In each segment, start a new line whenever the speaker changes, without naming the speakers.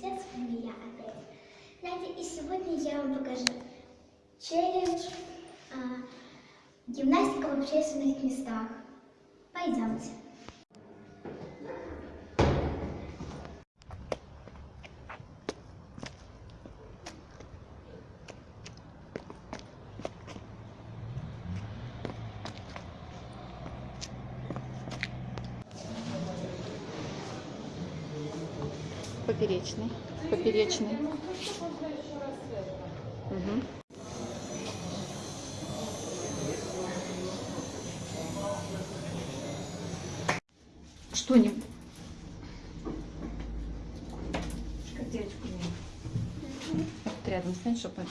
50, с вами я опять. Надя, и сегодня я вам покажу челлендж а, гимнастика в общественных местах. Пойдемте.
Поперечный. Поперечный. Мгм. Что не... Шкатерточку мне. Вот рядом стань, чтобы...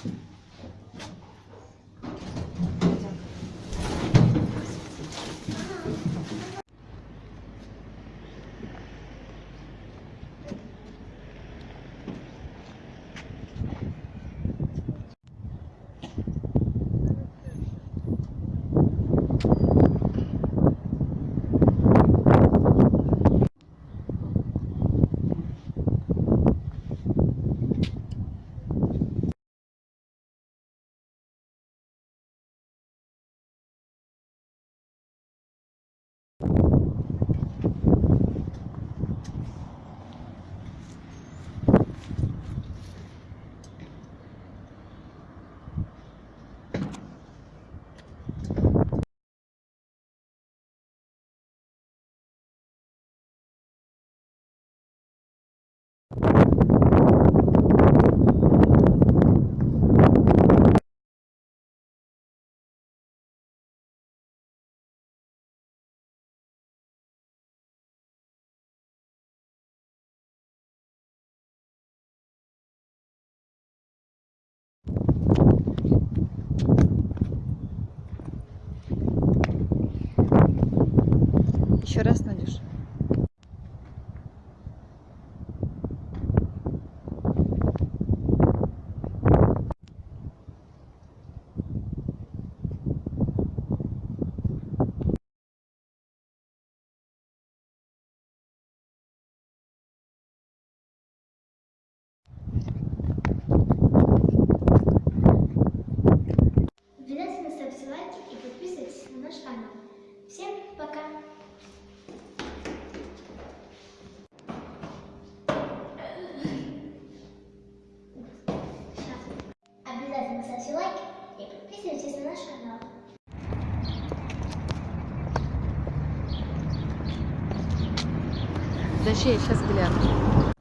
Еще раз, Надюш. Подожди, я сейчас гляну.